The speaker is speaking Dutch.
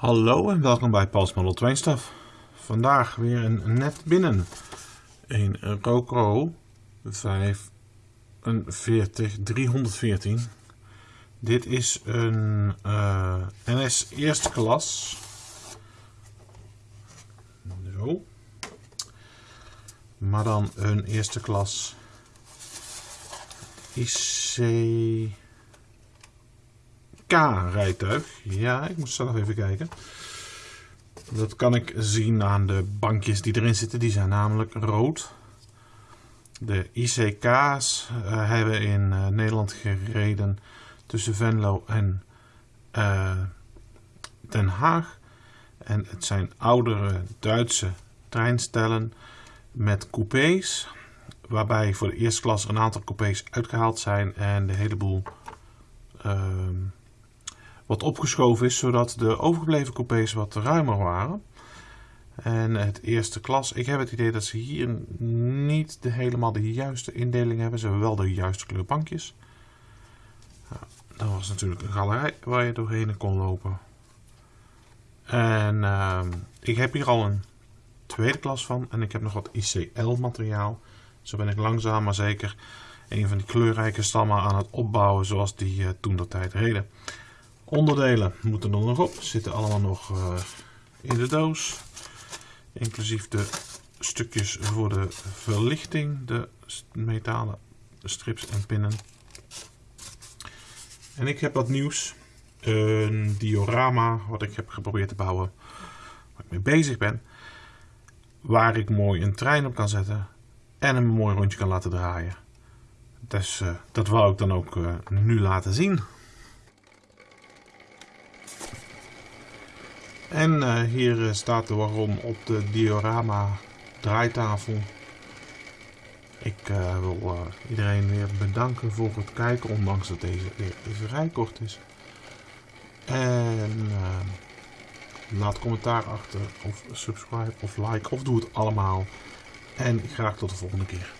Hallo en welkom bij Pals Model Train Stuff. Vandaag weer een net binnen. Een Rocro 45 314. Dit is een uh, NS eerste klas. Zo. Maar dan een eerste klas IC K-rijtuig. Ja, ik moet zelf even kijken. Dat kan ik zien aan de bankjes die erin zitten. Die zijn namelijk rood. De ICK's uh, hebben in uh, Nederland gereden tussen Venlo en uh, Den Haag. En het zijn oudere Duitse treinstellen met coupés. Waarbij voor de eerste klas een aantal coupés uitgehaald zijn en de hele boel ehm, wat opgeschoven is, zodat de overgebleven coupés wat ruimer waren. En het eerste klas, ik heb het idee dat ze hier niet de, helemaal de juiste indeling hebben. Ze hebben wel de juiste kleur bankjes. Nou, dat was natuurlijk een galerij waar je doorheen kon lopen. En uh, ik heb hier al een tweede klas van en ik heb nog wat ICL materiaal. Zo ben ik langzaam maar zeker een van die kleurrijke stammen aan het opbouwen zoals die uh, toen dat tijd reden. Onderdelen moeten er nog op, zitten allemaal nog uh, in de doos. Inclusief de stukjes voor de verlichting, de metalen strips en pinnen. En ik heb wat nieuws. Een diorama wat ik heb geprobeerd te bouwen, waar ik mee bezig ben. Waar ik mooi een trein op kan zetten en een mooi rondje kan laten draaien. Dus uh, dat wou ik dan ook uh, nu laten zien. En uh, hier staat de waarom op de diorama draaitafel. Ik uh, wil iedereen weer bedanken voor het kijken, ondanks dat deze weer vrij kort is. En laat commentaar achter, of subscribe, of like, of doe het allemaal. En graag tot de volgende keer.